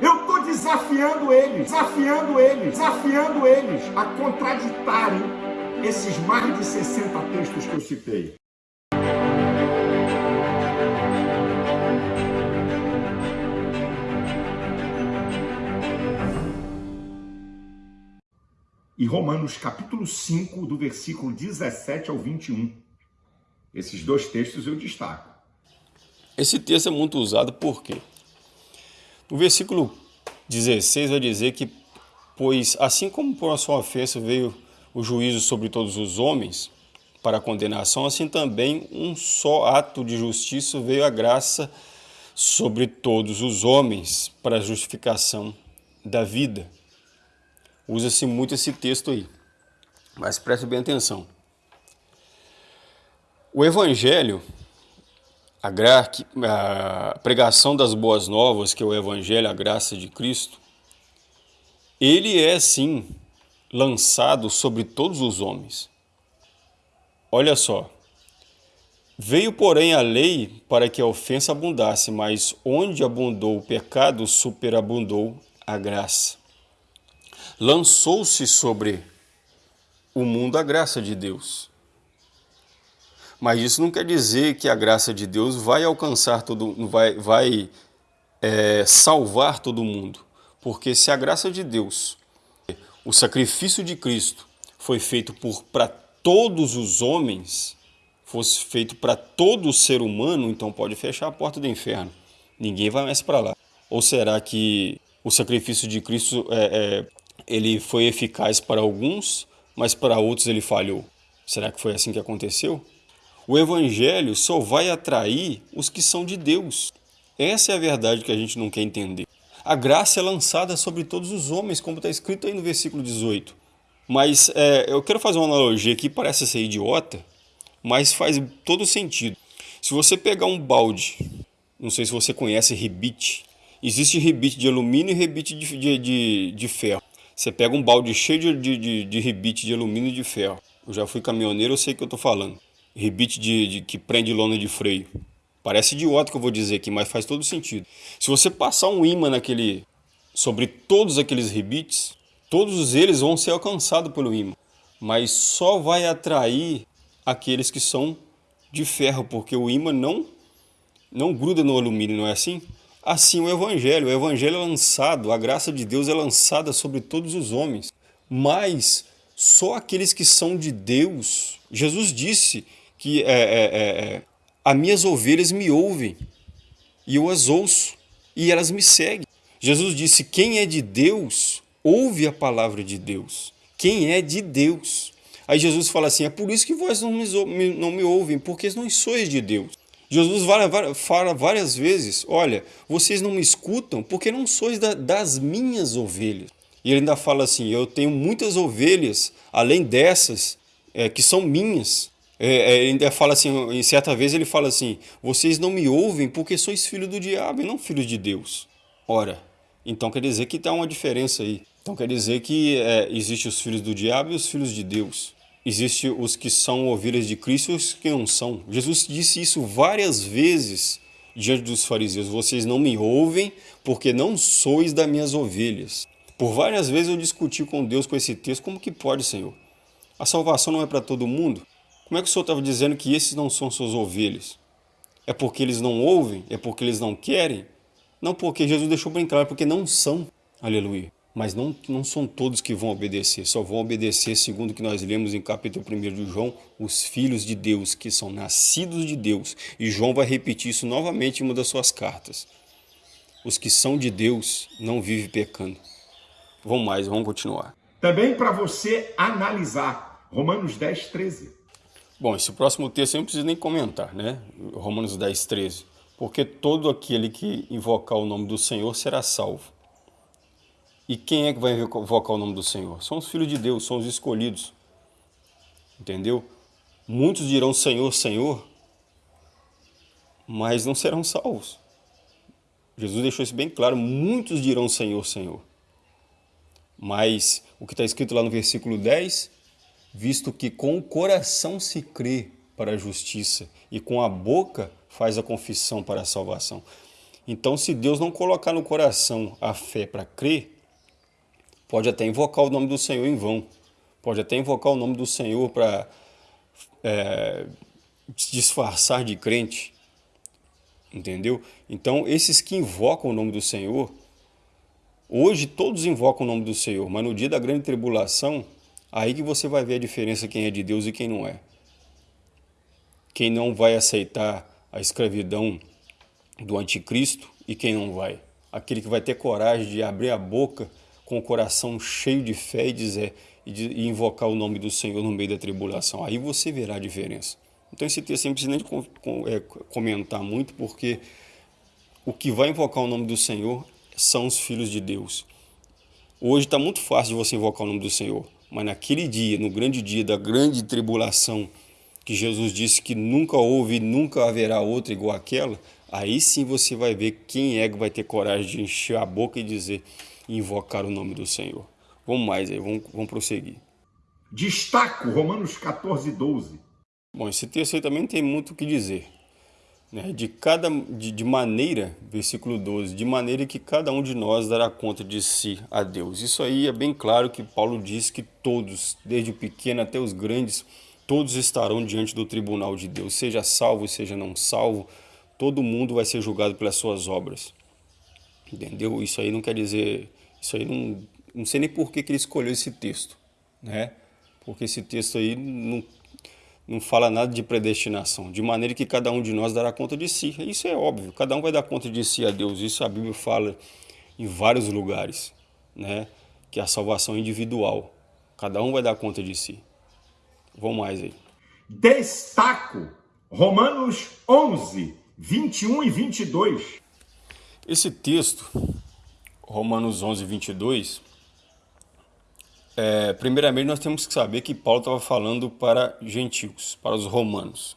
Eu estou desafiando eles, desafiando eles, desafiando eles a contraditarem esses mais de 60 textos que eu citei. E Romanos capítulo 5, do versículo 17 ao 21. Esses dois textos eu destaco. Esse texto é muito usado por quê? No versículo 16 vai dizer que, pois assim como por a sua ofensa veio o juízo sobre todos os homens, para a condenação, assim também um só ato de justiça veio a graça sobre todos os homens, para a justificação da vida. Usa-se muito esse texto aí, mas preste bem atenção. O Evangelho, a, a pregação das boas novas, que é o Evangelho, a graça de Cristo, ele é sim lançado sobre todos os homens. Olha só, veio porém a lei para que a ofensa abundasse, mas onde abundou o pecado, superabundou a graça lançou-se sobre o mundo a graça de Deus. Mas isso não quer dizer que a graça de Deus vai alcançar todo, vai, vai é, salvar todo mundo. Porque se a graça de Deus, o sacrifício de Cristo, foi feito para todos os homens, fosse feito para todo ser humano, então pode fechar a porta do inferno. Ninguém vai mais para lá. Ou será que o sacrifício de Cristo é, é, ele foi eficaz para alguns, mas para outros ele falhou. Será que foi assim que aconteceu? O evangelho só vai atrair os que são de Deus. Essa é a verdade que a gente não quer entender. A graça é lançada sobre todos os homens, como está escrito aí no versículo 18. Mas é, eu quero fazer uma analogia aqui, parece ser idiota, mas faz todo sentido. Se você pegar um balde, não sei se você conhece rebite, existe rebite de alumínio e rebite de, de, de, de ferro. Você pega um balde cheio de, de, de, de rebite de alumínio e de ferro. Eu já fui caminhoneiro, eu sei o que eu estou falando. Rebite de, de, que prende lona de freio. Parece idiota que eu vou dizer aqui, mas faz todo sentido. Se você passar um imã naquele, sobre todos aqueles rebites, todos eles vão ser alcançados pelo imã. Mas só vai atrair aqueles que são de ferro, porque o imã não, não gruda no alumínio, não é assim? Assim o Evangelho, o Evangelho é lançado, a graça de Deus é lançada sobre todos os homens, mas só aqueles que são de Deus. Jesus disse que é, é, é, é, as minhas ovelhas me ouvem e eu as ouço e elas me seguem. Jesus disse, quem é de Deus, ouve a palavra de Deus. Quem é de Deus. Aí Jesus fala assim, é por isso que vós não me, não me ouvem, porque não sois de Deus. Jesus fala várias vezes, olha, vocês não me escutam porque não sois da, das minhas ovelhas. E ele ainda fala assim, eu tenho muitas ovelhas, além dessas, é, que são minhas. É, é, ainda fala assim, em certa vez ele fala assim, vocês não me ouvem porque sois filhos do diabo e não filhos de Deus. Ora, então quer dizer que está uma diferença aí. Então quer dizer que é, existe os filhos do diabo e os filhos de Deus. Existem os que são ovelhas de Cristo e os que não são. Jesus disse isso várias vezes diante dos fariseus. Vocês não me ouvem porque não sois das minhas ovelhas. Por várias vezes eu discuti com Deus com esse texto. Como que pode, Senhor? A salvação não é para todo mundo? Como é que o Senhor estava dizendo que esses não são suas ovelhas? É porque eles não ouvem? É porque eles não querem? Não porque Jesus deixou bem claro, porque não são. Aleluia mas não, não são todos que vão obedecer, só vão obedecer, segundo o que nós lemos em capítulo 1 de João, os filhos de Deus, que são nascidos de Deus. E João vai repetir isso novamente em uma das suas cartas. Os que são de Deus não vivem pecando. Vamos mais, vamos continuar. Também para você analisar, Romanos 10, 13. Bom, esse próximo texto eu não preciso nem comentar, né? Romanos 10, 13. Porque todo aquele que invocar o nome do Senhor será salvo. E quem é que vai invocar o nome do Senhor? São os filhos de Deus, são os escolhidos. Entendeu? Muitos dirão Senhor, Senhor, mas não serão salvos. Jesus deixou isso bem claro, muitos dirão Senhor, Senhor. Mas o que está escrito lá no versículo 10, visto que com o coração se crê para a justiça e com a boca faz a confissão para a salvação. Então, se Deus não colocar no coração a fé para crer, pode até invocar o nome do Senhor em vão, pode até invocar o nome do Senhor para é, disfarçar de crente, entendeu? Então, esses que invocam o nome do Senhor, hoje todos invocam o nome do Senhor, mas no dia da grande tribulação, aí que você vai ver a diferença quem é de Deus e quem não é. Quem não vai aceitar a escravidão do anticristo e quem não vai. Aquele que vai ter coragem de abrir a boca com o coração cheio de fé e dizer e, invocar o nome do Senhor no meio da tribulação. Aí você verá a diferença. Então esse texto não precisa nem com, é, comentar muito, porque o que vai invocar o nome do Senhor são os filhos de Deus. Hoje está muito fácil de você invocar o nome do Senhor, mas naquele dia, no grande dia da grande tribulação, que Jesus disse que nunca houve e nunca haverá outra igual àquela, aí sim você vai ver quem é que vai ter coragem de encher a boca e dizer, invocar o nome do Senhor. Vamos mais aí, vamos, vamos prosseguir. Destaco Romanos 14, 12. Bom, esse texto aí também tem muito o que dizer. Né? De, cada, de, de maneira, versículo 12, de maneira que cada um de nós dará conta de si a Deus. Isso aí é bem claro que Paulo diz que todos, desde o pequeno até os grandes, todos estarão diante do tribunal de Deus, seja salvo, seja não salvo, todo mundo vai ser julgado pelas suas obras. Entendeu? Isso aí não quer dizer, isso aí não, não sei nem por que, que ele escolheu esse texto, né? Porque esse texto aí não, não fala nada de predestinação, de maneira que cada um de nós dará conta de si. Isso é óbvio, cada um vai dar conta de si a Deus. Isso a Bíblia fala em vários lugares, né? Que é a salvação individual. Cada um vai dar conta de si. Vamos mais aí. Destaco Romanos 11, 21 e 22. Esse texto, Romanos 11, 22, é, primeiramente nós temos que saber que Paulo estava falando para gentios, para os romanos.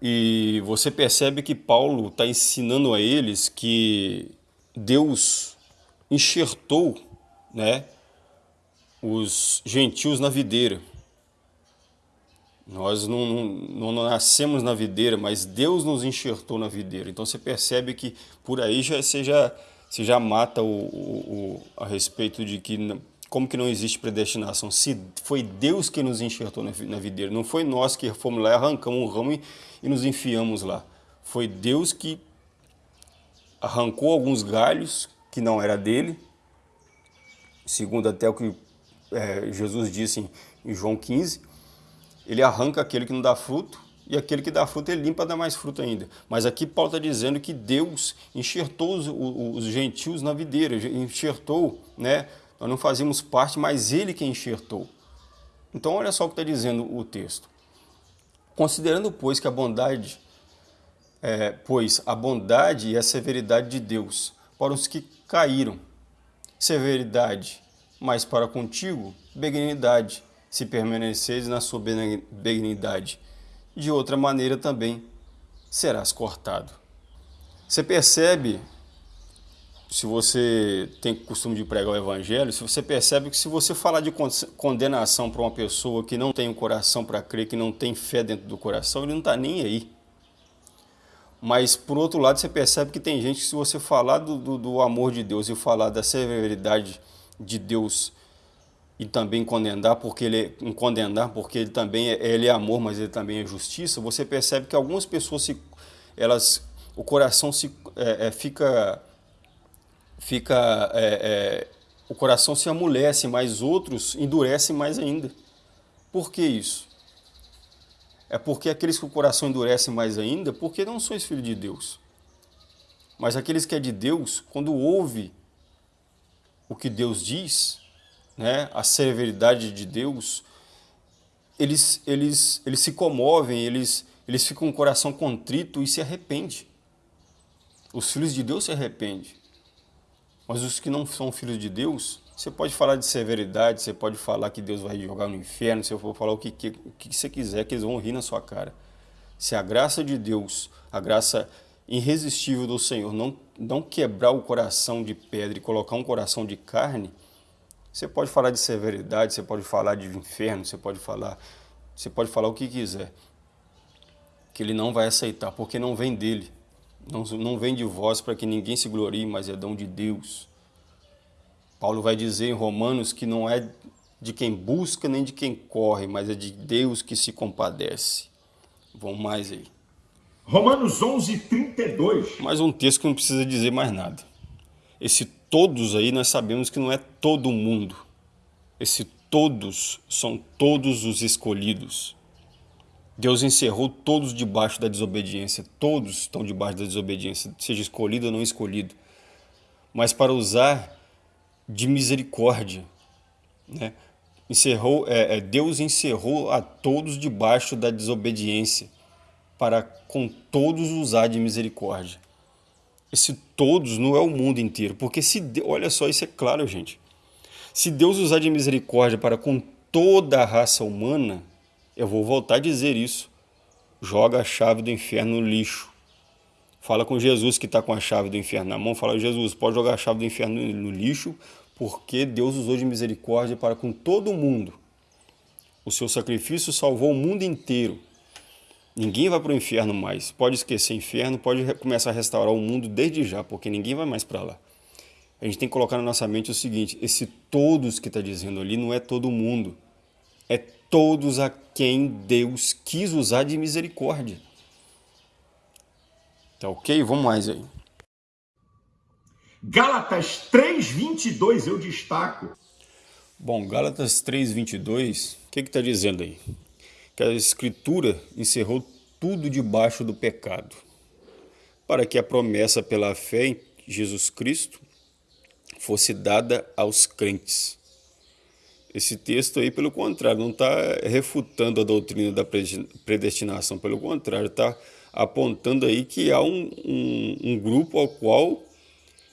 E você percebe que Paulo está ensinando a eles que Deus enxertou né, os gentios na videira. Nós não, não, não, nascemos na videira, mas Deus nos enxertou na videira. Então você percebe que por aí já, você, já, você já mata o, o, o, a respeito de que como que não existe predestinação. Se foi Deus que nos enxertou na, videira, não foi nós que fomos lá, arrancamos um ramo e, e nos enfiamos lá. Foi Deus que arrancou alguns galhos que não era dele, segundo até o que é, Jesus disse em, em João 15, ele arranca aquele que não dá fruto e aquele que dá fruto ele limpa dá mais fruto ainda. Mas aqui Paulo está dizendo que Deus enxertou os, os, gentios na videira, enxertou, né? Nós não fazíamos parte, mas ele que enxertou. Então olha só o que está dizendo o texto. Considerando, pois, que a bondade, é, pois a bondade e a severidade de Deus para os que caíram, severidade, mas para contigo, benignidade, se permaneceres na sua benignidade. De outra maneira também serás cortado. Você percebe, se você tem costume de pregar o evangelho, se você percebe que se você falar de condenação para uma pessoa que não tem o um coração para crer, que não tem fé dentro do coração, ele não está nem aí. Mas, por outro lado, você percebe que tem gente que se você falar do, do, do amor de Deus e falar da severidade de Deus e também condenar porque ele é, condenar porque ele também é, ele é amor, mas ele também é justiça, você percebe que algumas pessoas se, elas o coração se é, é, fica fica é, é, o coração se amolece, mas outros endurecem mais ainda. Por que isso? É porque aqueles que o coração endurece mais ainda, porque não sois filho de Deus. Mas aqueles que é de Deus, quando ouve o que Deus diz, né, a severidade de Deus, eles, eles, eles se comovem, eles, eles ficam com o coração contrito e se arrependem. Os filhos de Deus se arrependem. Mas os que não são filhos de Deus, você pode falar de severidade, você pode falar que Deus vai jogar no inferno, você for falar o que, que, o que você quiser, que eles vão rir na sua cara. Se a graça de Deus, a graça irresistível do Senhor, não, não quebrar o coração de pedra e colocar um coração de carne, você pode falar de severidade, você pode falar de inferno, você pode falar, você pode falar o que quiser. Que ele não vai aceitar, porque não vem dele. Não, não vem de vós para que ninguém se glorie, mas é dom de Deus. Paulo vai dizer em Romanos que não é de quem busca nem de quem corre, mas é de Deus que se compadece. Vamos mais aí. Romanos 11, 32. Mais um texto que não precisa dizer mais nada. Esse todos aí nós sabemos que não é todo mundo. Esse todos são todos os escolhidos. Deus encerrou todos debaixo da desobediência. Todos estão debaixo da desobediência, seja escolhido ou não escolhido. Mas para usar de misericórdia, né? Encerrou, é, é, Deus encerrou a todos debaixo da desobediência para com todos usar de misericórdia. Esse todos não é o mundo inteiro, porque se olha só, isso é claro, gente. Se Deus usar de misericórdia para com toda a raça humana, eu vou voltar a dizer isso. Joga a chave do inferno no lixo. Fala com Jesus que está com a chave do inferno na mão. Fala, Jesus, pode jogar a chave do inferno no lixo, porque Deus usou de misericórdia para com todo mundo. O seu sacrifício salvou o mundo inteiro. Ninguém vai para o inferno mais. Pode esquecer inferno, pode começar a restaurar o mundo desde já, porque ninguém vai mais para lá. A gente tem que colocar na nossa mente o seguinte: esse todos que está dizendo ali não é todo mundo, é todos a quem Deus quis usar de misericórdia. Tá ok? Vamos mais aí. Gálatas 3:22 eu destaco. Bom, Gálatas 3:22, o que está dizendo aí? que a Escritura encerrou tudo debaixo do pecado, para que a promessa pela fé em Jesus Cristo fosse dada aos crentes. Esse texto aí, pelo contrário, não está refutando a doutrina da predestinação, pelo contrário, está apontando aí que há um, um, um, grupo ao qual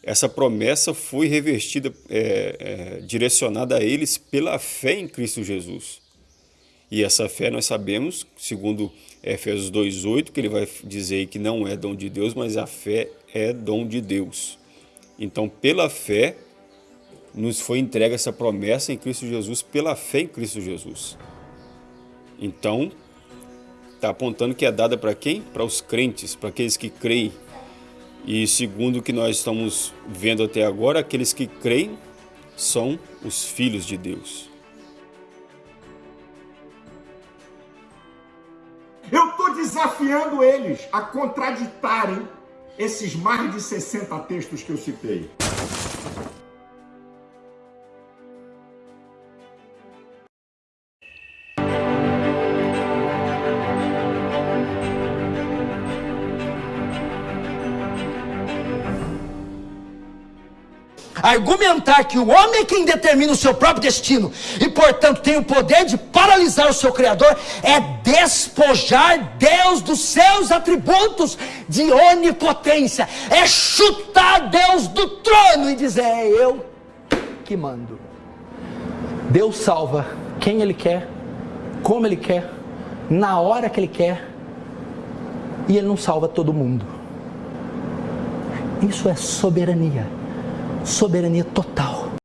essa promessa foi revestida, é, é, direcionada a eles pela fé em Cristo Jesus. E essa fé nós sabemos, segundo Efésios 2,8, que ele vai dizer que não é dom de Deus, mas a fé é dom de Deus. Então, pela fé, nos foi entregue essa promessa em Cristo Jesus, pela fé em Cristo Jesus. Então, está apontando que é dada para quem? Para os crentes, para aqueles que creem. E segundo o que nós estamos vendo até agora, aqueles que creem são os filhos de Deus. Eu estou desafiando eles a contraditarem esses mais de 60 textos que eu citei. Argumentar que o homem é quem determina o seu próprio destino e, portanto, tem o poder de paralisar o seu Criador, é despojar Deus dos seus atributos de onipotência, é chutar Deus do trono e dizer: é eu que mando. Deus salva quem Ele quer, como Ele quer, na hora que Ele quer, e Ele não salva todo mundo. Isso é soberania soberania total.